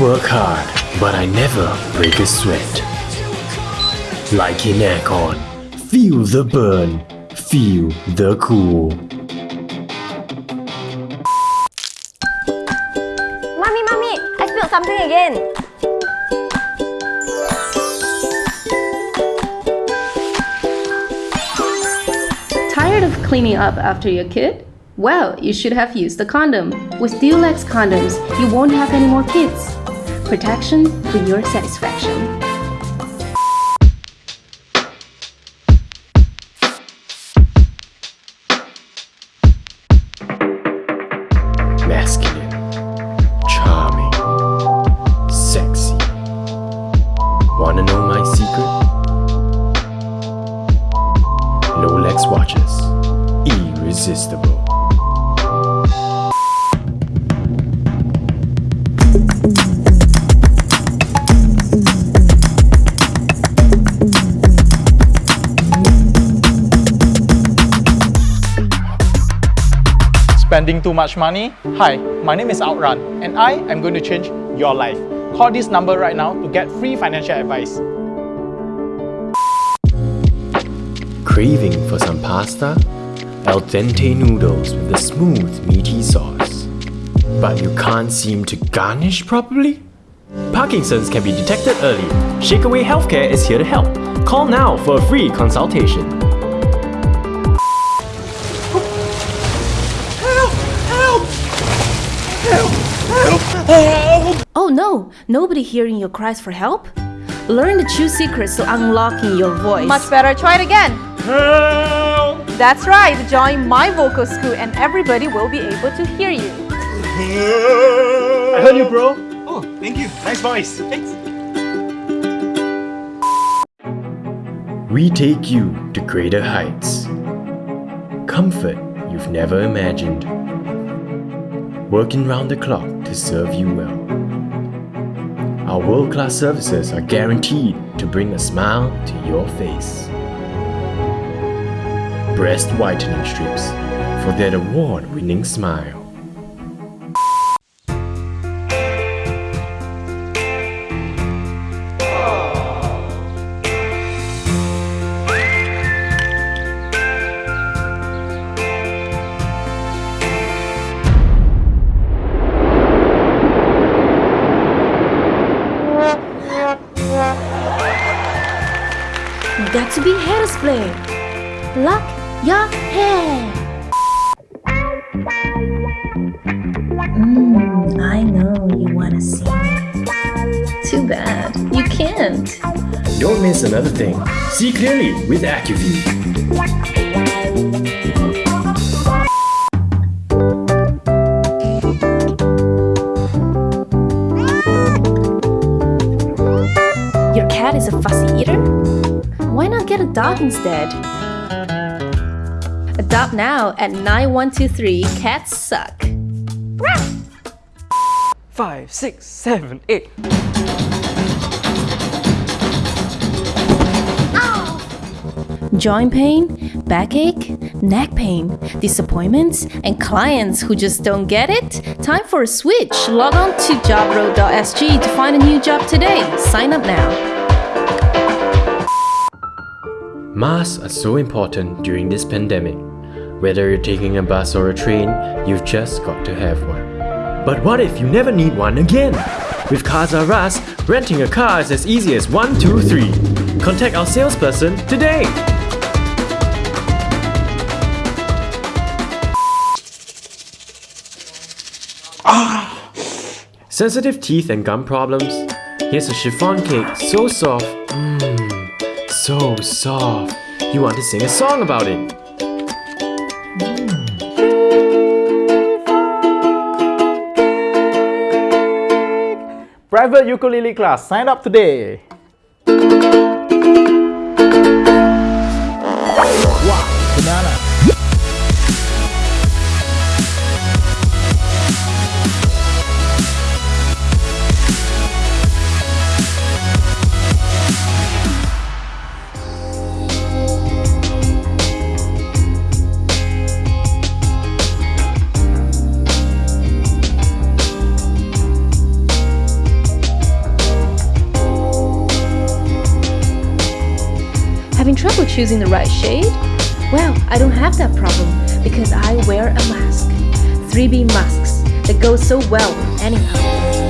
work hard, but I never break a sweat. Like in aircon, feel the burn, feel the cool. Mommy, mommy, I spilled something again. Tired of cleaning up after your kid? Well, you should have used a condom. With Dulex condoms, you won't have any more kids. Protection for your satisfaction. Masculine, charming, sexy. Wanna know my secret? Rolex watches, irresistible. Spending too much money? Hi, my name is Outrun and I am going to change your life. Call this number right now to get free financial advice. Craving for some pasta? Al dente noodles with a smooth, meaty sauce. But you can't seem to garnish properly? Parkinson's can be detected early. Shakeaway Healthcare is here to help. Call now for a free consultation. Oh no, nobody hearing your cries for help? Learn the true secrets to unlocking your voice. Much better, try it again. That's right, join my vocal school and everybody will be able to hear you. I heard you, bro. Oh, thank you. Nice voice. Thanks. We take you to greater heights. Comfort you've never imagined. Working round the clock to serve you well. Our world-class services are guaranteed to bring a smile to your face. Breast whitening strips for that award-winning smile. Got to be hairspray. Lock your hair. Mm, I know you wanna see me. Too bad, you can't. Don't miss another thing. See clearly with AccuView. Your cat is a fussy eater? Why not get a dog instead? Adopt now at 9123 Cats Suck. Five, six, seven, eight. Joint pain, backache, neck pain, disappointments, and clients who just don't get it? Time for a switch. Log on to jobroad.sg to find a new job today. Sign up now. Masks are so important during this pandemic. Whether you're taking a bus or a train, you've just got to have one. But what if you never need one again? With Cars R Us, renting a car is as easy as 1, 2, 3. Contact our salesperson today. Ah. Sensitive teeth and gum problems? Here's a chiffon cake so soft. Mmm, so soft. You want to sing a song about it. Private ukulele class. Sign up today. Choosing the right shade? Well, I don't have that problem because I wear a mask. 3B masks that go so well anyhow.